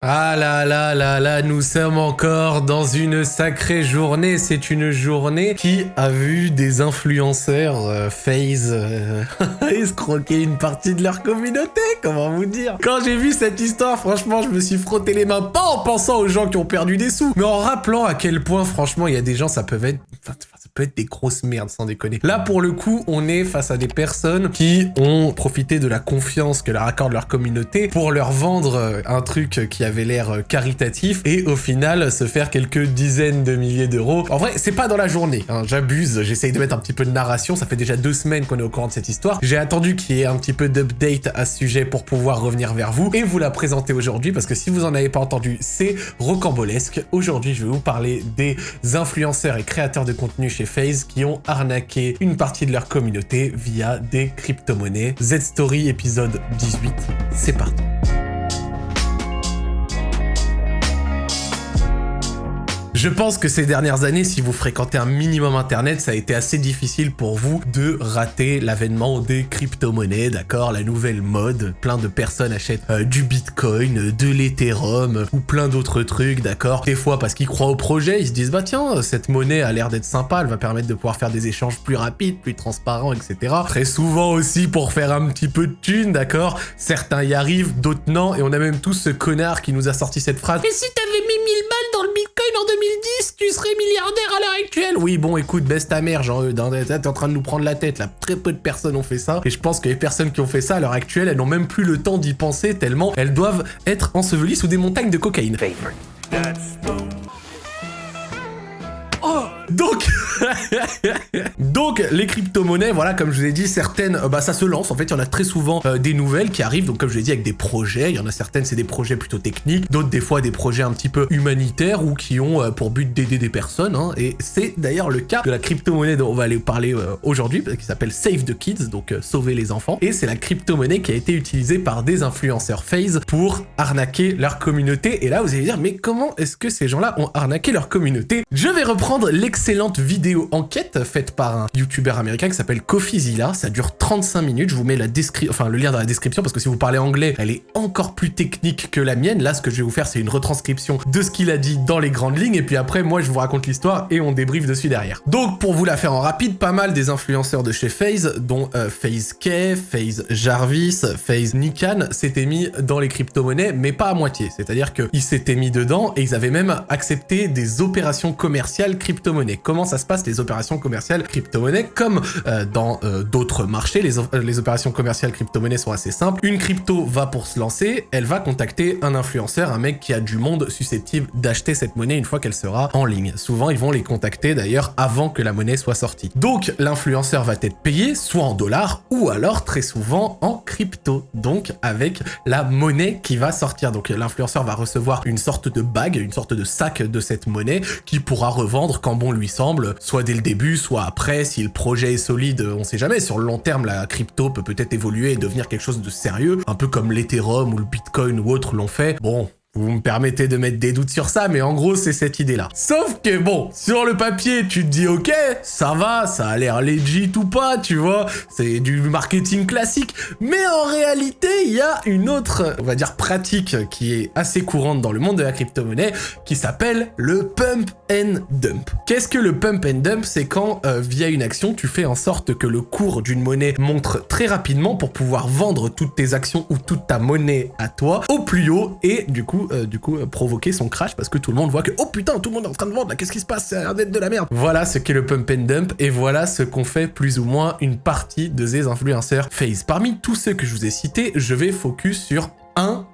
Ah là là là là, nous sommes encore dans une sacrée journée. C'est une journée qui a vu des influenceurs euh, FaZe euh, escroquer une partie de leur communauté, comment vous dire Quand j'ai vu cette histoire, franchement, je me suis frotté les mains, pas en pensant aux gens qui ont perdu des sous, mais en rappelant à quel point, franchement, il y a des gens, ça peut être... ça peut être des grosses merdes, sans déconner. Là, pour le coup, on est face à des personnes qui ont profité de la confiance que leur accorde leur communauté pour leur vendre euh, un truc qui avait l'air euh, caritatif et au final se faire quelques dizaines de milliers d'euros. En vrai, c'est pas dans la journée, hein, j'abuse, j'essaye de mettre un petit peu de narration, ça fait déjà deux semaines qu'on est au courant de cette histoire. J'ai attendu qu'il y ait un petit peu d'update à ce sujet pour pouvoir revenir vers vous et vous la présenter aujourd'hui parce que si vous en avez pas entendu, c'est rocambolesque. Aujourd'hui, je vais vous parler des influenceurs et créateurs de contenu chez FaZe qui ont arnaqué une partie de leur communauté via des crypto-monnaies. Z-Story épisode 18, c'est parti. Je pense que ces dernières années, si vous fréquentez un minimum Internet, ça a été assez difficile pour vous de rater l'avènement des crypto-monnaies, d'accord? La nouvelle mode. Plein de personnes achètent euh, du Bitcoin, de l'Ethereum ou plein d'autres trucs, d'accord? Des fois parce qu'ils croient au projet, ils se disent bah tiens, cette monnaie a l'air d'être sympa, elle va permettre de pouvoir faire des échanges plus rapides, plus transparents, etc. Très souvent aussi pour faire un petit peu de thunes, d'accord? Certains y arrivent, d'autres non, et on a même tous ce connard qui nous a sorti cette phrase mis 1000 balles dans le Bitcoin en 2000 2010, tu serais milliardaire à l'heure actuelle. Oui, bon, écoute, baisse ta mère, genre, t'es en train de nous prendre la tête, là. Très peu de personnes ont fait ça. Et je pense que les personnes qui ont fait ça à l'heure actuelle, elles n'ont même plus le temps d'y penser tellement elles doivent être ensevelies sous des montagnes de cocaïne. Donc, donc les crypto-monnaies, voilà, comme je vous ai dit, certaines, euh, bah ça se lance. En fait, il y en a très souvent euh, des nouvelles qui arrivent. Donc, comme je vous ai dit, avec des projets. Il y en a certaines, c'est des projets plutôt techniques. D'autres, des fois, des projets un petit peu humanitaires ou qui ont euh, pour but d'aider des personnes. Hein. Et c'est d'ailleurs le cas de la crypto-monnaie dont on va aller parler aujourd'hui, qui s'appelle Save the Kids, donc sauver les enfants. Et c'est la crypto-monnaie qui a été utilisée par des influenceurs FaZe pour arnaquer leur communauté. Et là, vous allez dire, mais comment est-ce que ces gens-là ont arnaqué leur communauté? Je vais reprendre l'exemple excellente enquête faite par un youtubeur américain qui s'appelle CoffeeZilla. Ça dure 35 minutes. Je vous mets la enfin, le lien dans la description parce que si vous parlez anglais, elle est encore plus technique que la mienne. Là, ce que je vais vous faire, c'est une retranscription de ce qu'il a dit dans les grandes lignes. Et puis après, moi, je vous raconte l'histoire et on débriefe dessus derrière. Donc, pour vous la faire en rapide, pas mal des influenceurs de chez FaZe, dont euh, FaZe K, FaZe Jarvis, FaZe Nikan, s'étaient mis dans les crypto-monnaies, mais pas à moitié. C'est-à-dire qu'ils s'étaient mis dedans et ils avaient même accepté des opérations commerciales crypto-monnaies. Comment ça se passe les opérations commerciales crypto-monnaie Comme euh, dans euh, d'autres marchés, les, les, opérations commerciales crypto-monnaie sont assez simples. Une crypto va pour se lancer, elle va contacter un influenceur, un mec qui a du monde susceptible d'acheter cette monnaie une fois qu'elle sera en ligne. Souvent, ils vont les contacter d'ailleurs avant que la monnaie soit sortie. Donc, l'influenceur va être payé soit en dollars ou alors très souvent en crypto, donc avec la monnaie qui va sortir. Donc, l'influenceur va recevoir une sorte de bague, une sorte de sac de cette monnaie qui pourra revendre quand bon lui semble, soit dès le début, soit après, si le projet est solide, on sait jamais, sur le long terme, la crypto peut peut-être évoluer et devenir quelque chose de sérieux, un peu comme l'Ethereum ou le Bitcoin ou autre l'ont fait. Bon, vous me permettez de mettre des doutes sur ça, mais en gros, c'est cette idée-là. Sauf que, bon, sur le papier, tu te dis, ok, ça va, ça a l'air legit ou pas, tu vois, c'est du marketing classique. Mais en réalité, il y a une autre, on va dire, pratique qui est assez courante dans le monde de la crypto-monnaie, qui s'appelle le pump and dump. Qu'est-ce que le pump and dump? C'est quand, euh, via une action, tu fais en sorte que le cours d'une monnaie montre très rapidement pour pouvoir vendre toutes tes actions ou toute ta monnaie à toi au plus haut et du coup euh, du coup, euh, provoquer son crash parce que tout le monde voit que oh putain, tout le monde est en train de vendre là, qu'est-ce qui se passe? C'est un d'être de la merde. Voilà ce qu'est le pump and dump et voilà ce qu'on fait plus ou moins une partie de ces influenceurs FaZe. Parmi tous ceux que je vous ai cités, je vais focus sur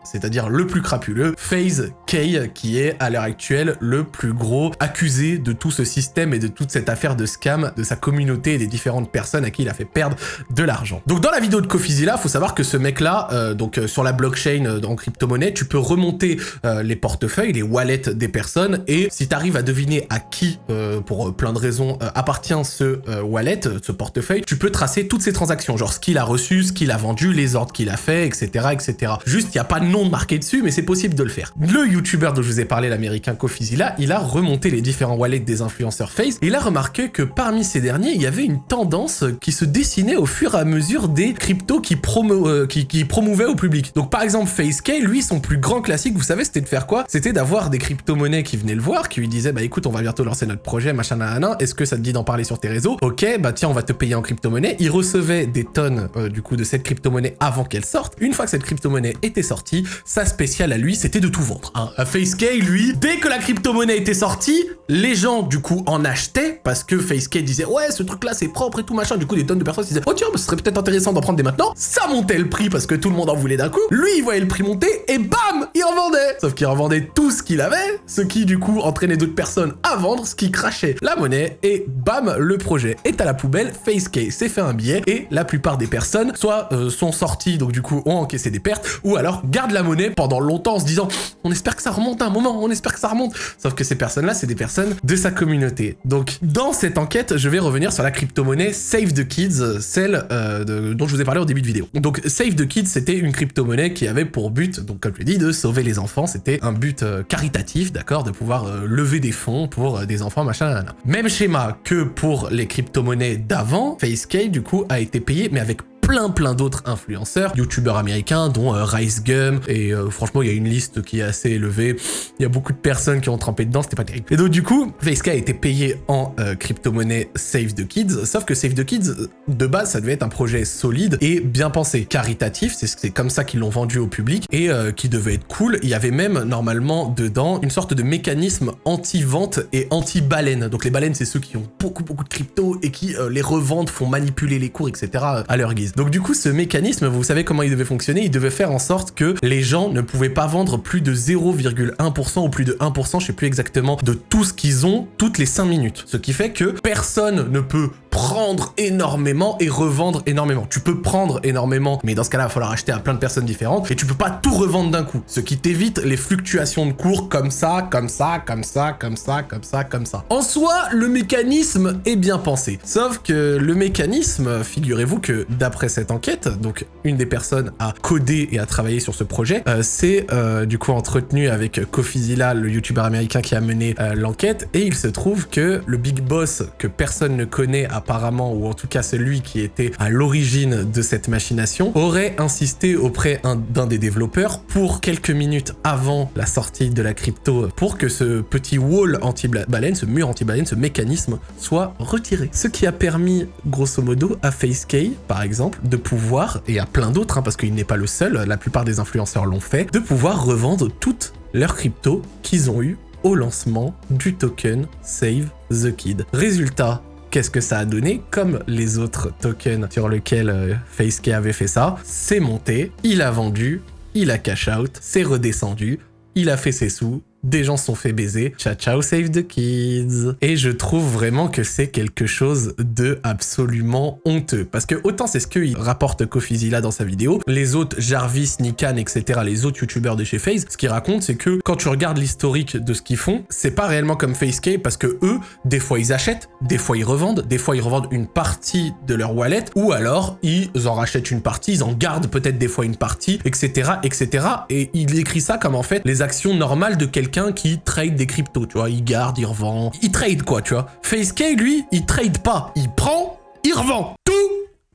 c'est-à-dire le plus crapuleux, FaZe K, qui est à l'heure actuelle le plus gros accusé de tout ce système et de toute cette affaire de scam de sa communauté et des différentes personnes à qui il a fait perdre de l'argent. Donc dans la vidéo de il faut savoir que ce mec-là, euh, donc euh, sur la blockchain euh, en crypto-monnaie, tu peux remonter les portefeuilles, les wallets des personnes, et si tu arrives à deviner à qui, pour plein de raisons, appartient ce wallet, ce portefeuille, tu peux tracer toutes ses transactions, genre ce qu'il a reçu, ce qu'il a vendu, les ordres qu'il a fait, etc., etc. Juste il n'y a pas de nom marqué dessus, mais c'est possible de le faire. Le, YouTuber dont je vous ai parlé, l'américain Kofizilla, il a remonté les différents wallets des influenceurs Face et il a remarqué que parmi ces derniers, il y avait une tendance qui se dessinait au fur et à mesure des cryptos qui, promo euh, promouvaient au public. Donc par exemple, FaceK, lui, son plus grand classique, vous savez, c'était de faire quoi? C'était d'avoir des crypto-monnaies qui venaient le voir, qui lui disaient, bah écoute, on va bientôt lancer notre projet, machin, nanana, est-ce que ça te dit d'en parler sur tes réseaux? Ok, bah tiens, on va te payer en crypto-monnaie. Il recevait des tonnes, euh, du coup, de cette crypto-monnaie avant qu'elle sorte. Une fois que cette crypto-monnaie était sortie, sa spéciale à lui, c'était de tout vendre. Hein. FaceK, lui, dès que la crypto-monnaie était sortie, les gens, du coup, en achetaient, parce que FaceK disait, ouais, ce truc-là, c'est propre et tout, machin. Du coup, des tonnes de personnes se disaient, oh tiens, bah, ce serait peut-être intéressant d'en prendre des maintenant. Ça montait le prix parce que tout le monde en voulait d'un coup. Lui, il voyait le prix monter et bam, il revendait. Sauf qu'il revendait tout ce qu'il avait, ce qui, du coup, entraînait d'autres personnes à vendre, ce qui crachait la monnaie et bam, le projet est à la poubelle. FaceK s'est fait un billet et la plupart des personnes, soit euh, sont sorties, donc du coup, ont encaissé des pertes, ou alors gardent la monnaie pendant longtemps en se disant, on espère que ça remonte un moment, on espère que ça remonte. Sauf que ces personnes-là, c'est des personnes de sa communauté. Donc, dans cette enquête, je vais revenir sur la crypto-monnaie Save the Kids, celle euh, dont je vous ai parlé au début de vidéo. Donc, Save the Kids, c'était une crypto-monnaie qui avait pour but, donc comme je l'ai dit, de sauver les enfants. C'était un but euh, caritatif, d'accord, de pouvoir euh, lever des fonds pour des enfants, machin, nanana. Même schéma que pour les crypto-monnaies d'avant, FaceK, du coup, a été payé, mais avec plein plein d'autres influenceurs, youtubeurs américains, dont euh, Rice Gum, et euh, franchement, il y a une liste qui est assez élevée. Il y a beaucoup de personnes qui ont trempé dedans, c'était pas terrible. Et donc, du coup, FaceK a été payé en euh, crypto-monnaie Save the Kids, sauf que Save the Kids, de base, ça devait être un projet solide et bien pensé, caritatif, c'est comme ça qu'ils l'ont vendu au public, et euh, qui devait être cool. Il y avait même, normalement, dedans, une sorte de mécanisme anti-vente et anti-baleine. Donc, les baleines, c'est ceux qui ont beaucoup, beaucoup de crypto et qui euh, les revendent, font manipuler les cours, etc. à leur guise. Donc du coup, ce mécanisme, vous savez comment il devait fonctionner? Il devait faire en sorte que les gens ne pouvaient pas vendre plus de 0,1% ou plus de 1%, je sais plus exactement, de tout ce qu'ils ont toutes les 5 minutes. Ce qui fait que personne ne peut prendre énormément et revendre énormément. Tu peux prendre énormément, mais dans ce cas-là, il va falloir acheter à plein de personnes différentes et tu peux pas tout revendre d'un coup. Ce qui t'évite les fluctuations de cours comme ça, comme ça, comme ça, comme ça, comme ça, comme ça. En soi, le mécanisme est bien pensé. Sauf que le mécanisme, figurez-vous que d'après cette enquête, donc une des personnes à coder et à travailler sur ce projet, euh, c'est euh, du coup entretenu avec Kofizilla, le youtubeur américain qui a mené euh, l'enquête, et il se trouve que le big boss que personne ne connaît apparemment, ou en tout cas celui qui était à l'origine de cette machination, aurait insisté auprès un- d'un des développeurs pour quelques minutes avant la sortie de la crypto, pour que ce petit wall anti-baleine, ce mur anti-baleine, ce mécanisme soit retiré. Ce qui a permis, grosso modo, à FaceK, par exemple, de pouvoir, et à plein d'autres, hein, parce qu'il n'est pas le seul, la plupart des influenceurs l'ont fait, de pouvoir revendre toutes leurs cryptos qu'ils ont eu au lancement du token Save the Kid. Résultat, qu'est-ce que ça a donné? Comme les autres tokens sur lesquels euh, FaceK avait fait ça, c'est monté, il a vendu, il a cash out, c'est redescendu, il a fait ses sous, des gens sont fait baiser. Ciao ciao save the kids. Et je trouve vraiment que c'est quelque chose de absolument honteux. Parce que autant c'est ce qu'il rapporte Kofizilla dans sa vidéo, les autres Jarvis, Nikan, etc., les autres youtubeurs de chez FaZe, ce qu'ils racontent c'est que quand tu regardes l'historique de ce qu'ils font, c'est pas réellement comme FaceK parce que eux, des fois ils achètent, des fois ils revendent, des fois ils revendent une partie de leur wallet, ou alors ils en rachètent une partie, ils en gardent peut-être des fois une partie, etc., etc. Et il écrit ça comme en fait les actions normales de quelqu'un qui trade des cryptos, tu vois, il garde, il revend, il trade quoi, tu vois. FaceK, lui, il trade pas, il prend, il revend, tout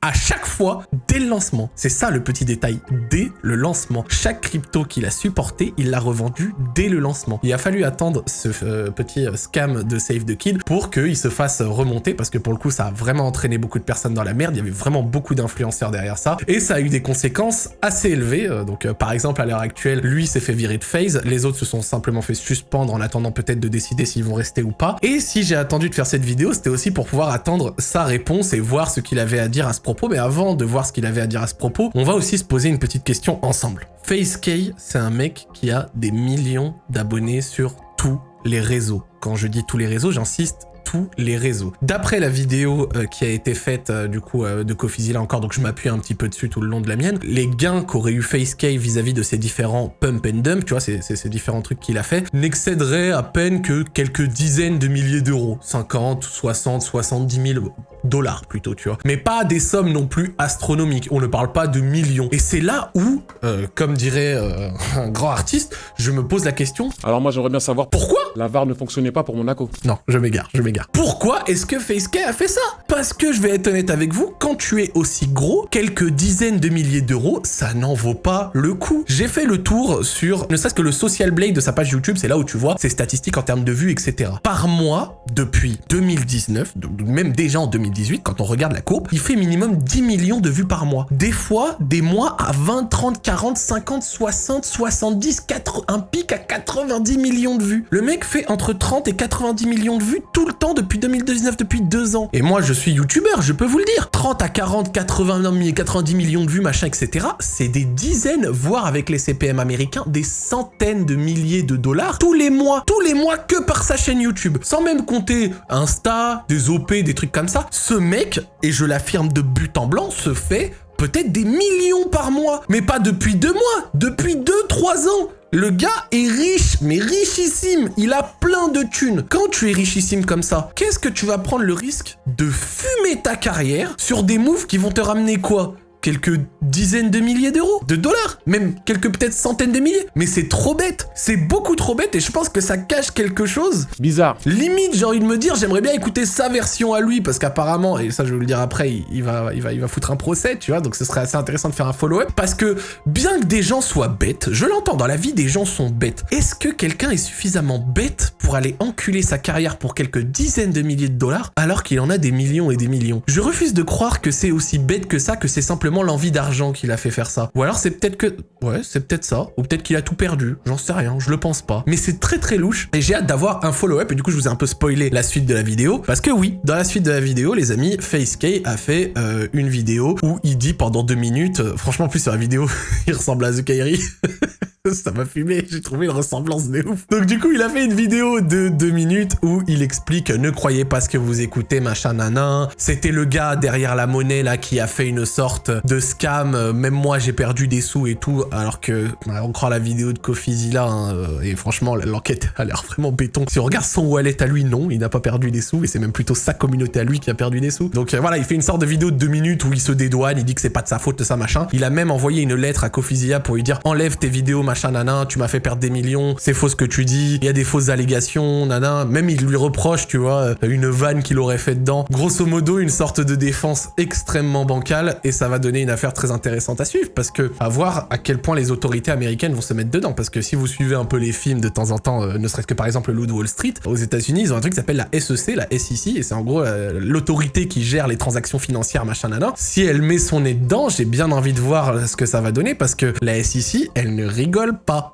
à chaque fois dès le lancement. C'est ça le petit détail, dès le lancement. Chaque crypto qu'il a supporté, il l'a revendu dès le lancement. Il a fallu attendre ce euh, petit euh, scam de Save the Kid pour qu'il se fasse remonter parce que pour le coup ça a vraiment entraîné beaucoup de personnes dans la merde, il y avait vraiment beaucoup d'influenceurs derrière ça et ça a eu des conséquences assez élevées. Euh, Donc par exemple à l'heure actuelle, lui s'est fait virer de phase, les autres se sont simplement fait suspendre en attendant peut-être de décider s'ils vont rester ou pas. Et si j'ai attendu de faire cette vidéo, c'était aussi pour pouvoir attendre sa réponse et voir ce qu'il avait à dire à ce Mais avant de voir ce qu'il avait à dire à ce propos, on va aussi se poser une petite question ensemble. FaceK, c'est un mec qui a des millions d'abonnés sur tous les réseaux. Quand je dis tous les réseaux, j'insiste tous les réseaux. D'après la vidéo euh, qui a été faite euh, du coup euh, de Kofizilla encore, donc je m'appuie un petit peu dessus tout le long de la mienne, les gains qu'aurait eu FaceK vis-à-vis de ces différents pump and dump, tu vois, ces différents trucs qu'il a fait, n'excéderaient à peine que quelques dizaines de milliers d'euros. 50, 60, 70 000, dollars plutôt, tu vois. Mais pas des sommes non plus astronomiques. On ne parle pas de millions. Et c'est là où, euh, comme dirait euh, un grand artiste, je me pose la question. Alors moi j'aimerais bien savoir Pourquoi la VAR ne fonctionnait pas pour Monaco. Non, je m'égare, je m'égare. Pourquoi est-ce que FaceK a fait ça? Parce que je vais être honnête avec vous, quand tu es aussi gros, quelques dizaines de milliers d'euros, ça n'en vaut pas le coup. J'ai fait le tour sur, ne serait-ce que le Social Blade de sa page YouTube, c'est là où tu vois ses statistiques en termes de vues, etc. Par mois, depuis 2019, donc même déjà en 2018, quand on regarde la courbe, il fait minimum 10 millions de vues par mois. Des fois, des mois à 20, 30, 40, 50, 60, 70, 4, un pic à 90 millions de vues. Le mec fait entre 30 et 90 millions de vues tout le temps depuis 2019, depuis deux ans. Et moi, je suis youtubeur, je peux vous le dire. 30 à 40, 80, 90 millions de vues, machin, etc. C'est des dizaines, voire avec les CPM américains, des centaines de milliers de dollars tous les mois. Tous les mois que par sa chaîne YouTube. Sans même compter Insta, des OP, des trucs comme ça. Ce mec, et je l'affirme de but en blanc, se fait peut-être des millions par mois. Mais pas depuis deux mois, depuis deux, trois ans. Le gars est riche, mais richissime. Il a plein de thunes. Quand tu es richissime comme ça, qu'est-ce que tu vas prendre le risque de fumer ta carrière sur des moves qui vont te ramener quoi? Quelques dizaines de milliers d'euros, de dollars, même quelques peut-être centaines de milliers. Mais c'est trop bête, c'est beaucoup trop bête et je pense que ça cache quelque chose. Bizarre. Limite, j'ai envie de me dire, j'aimerais bien écouter sa version à lui parce qu'apparemment, et ça je vais vous le dire après, il, va, il, va, il va foutre un procès, tu vois, donc ce serait assez intéressant de faire un follow-up parce que bien que des gens soient bêtes, je l'entends, dans la vie des gens sont bêtes. Est-ce que quelqu'un est suffisamment bête pour aller enculer sa carrière pour quelques dizaines de milliers de dollars alors qu'il en a des millions et des millions? Je refuse de croire que c'est aussi bête que ça, que c'est simplement l'envie d'argent qui l'a fait faire ça. Ou alors c'est peut-être que... Ouais, c'est peut-être ça. Ou peut-être qu'il a tout perdu. J'en sais rien, je le pense pas. Mais c'est très très louche. Et j'ai hâte d'avoir un follow-up. Et du coup, je vous ai un peu spoilé la suite de la vidéo. Parce que oui, dans la suite de la vidéo, les amis, FaceK a fait euh, une vidéo où il dit pendant deux minutes... euh, franchement, en plus sur la vidéo, il ressemble à Zukairi. Ça m'a fumé, j'ai trouvé une ressemblance de ouf. Donc du coup, il a fait une vidéo de deux minutes où il explique « Ne croyez pas ce que vous écoutez, machin nanan. C'était le gars derrière la monnaie là qui a fait une sorte de scam. Même moi, j'ai perdu des sous et tout. Alors que, bah, on croit la vidéo de Kofizilla. Hein, euh, et franchement, l'enquête a l'air vraiment béton. Si on regarde son wallet à lui, non, il n'a pas perdu des sous. Et c'est même plutôt sa communauté à lui qui a perdu des sous. Donc euh, voilà, il fait une sorte de vidéo de deux minutes où il se dédouane. Il dit que c'est pas de sa faute, de ça machin. Il a même envoyé une lettre à Kofizilla pour lui dire « Enlève tes vidéos, machin nanan. Tu m'as fait perdre des millions. C'est faux ce que tu dis. Il y a des fausses allégations, nanan. » Même il lui reproche, tu vois, euh, une vanne qu'il aurait fait dedans. Grosso modo, une sorte de défense extrêmement bancale. Et ça va donner une affaire très intéressante à suivre. Parce que, à voir à quel point les autorités américaines vont se mettre dedans. Parce que si vous suivez un peu les films de temps en temps, euh, ne serait-ce que par exemple le Wall Street, aux États-Unis, ils ont un truc qui s'appelle la SEC, la SEC. Et c'est en gros euh, l'autorité qui gère les transactions financières, machin nanan. Si elle met son nez dedans, j'ai bien envie de voir ce que ça va donner. Parce que la SEC, elle ne rigole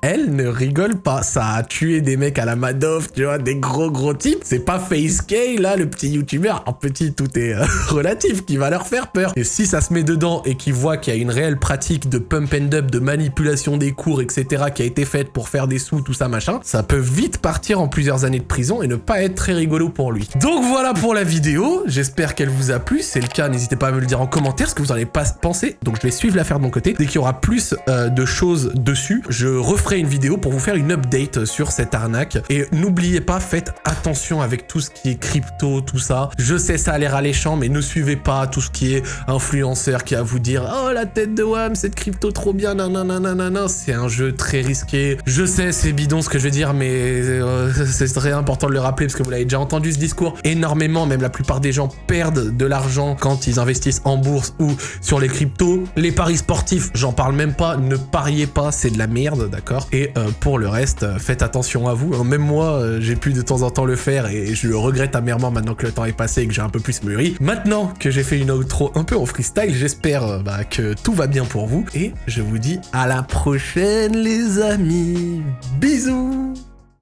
Elle ne rigole pas. Ça a tué des mecs à la Madoff, tu vois, des gros gros types. C'est pas FaceK, là, le petit youtubeur. En petit, tout est euh, relatif, qui va leur faire peur. Et si ça se met dedans et qu'ils voient qu'il y a une réelle pratique de pump and up, de manipulation des cours, etc., qui a été faite pour faire des sous, tout ça, machin, ça peut vite partir en plusieurs années de prison et ne pas être très rigolo pour lui. Donc voilà pour la vidéo. J'espère qu'elle vous a plu. Si c'est le cas, n'hésitez pas à me le dire en commentaire ce que vous en avez pas pensé. Donc je vais suivre l'affaire de mon côté. Dès qu'il y aura plus euh, de choses dessus, referai une vidéo pour vous faire une update sur cette arnaque. Et n'oubliez pas, faites attention avec tout ce qui est crypto, tout ça. Je sais, ça a l'air alléchant, mais ne suivez pas tout ce qui est influenceur qui va vous dire « Oh, la tête de Wam, cette crypto trop bien, nanana, C'est un jeu très risqué. Je sais, c'est bidon ce que je vais dire, mais euh, c'est très important de le rappeler parce que vous l'avez déjà entendu ce discours énormément. Même la plupart des gens perdent de l'argent quand ils investissent en bourse ou sur les cryptos. Les paris sportifs, j'en parle même pas. Ne pariez pas, c'est de la merde, d'accord Et euh, pour le reste, euh, faites attention à vous. Hein, Même moi, euh, j'ai pu de temps en temps le faire et je le regrette amèrement maintenant que le temps est passé et que j'ai un peu plus mûri. Maintenant que j'ai fait une outro un peu en freestyle, j'espère bah, que tout va bien pour vous et je vous dis à la prochaine les amis. Bisous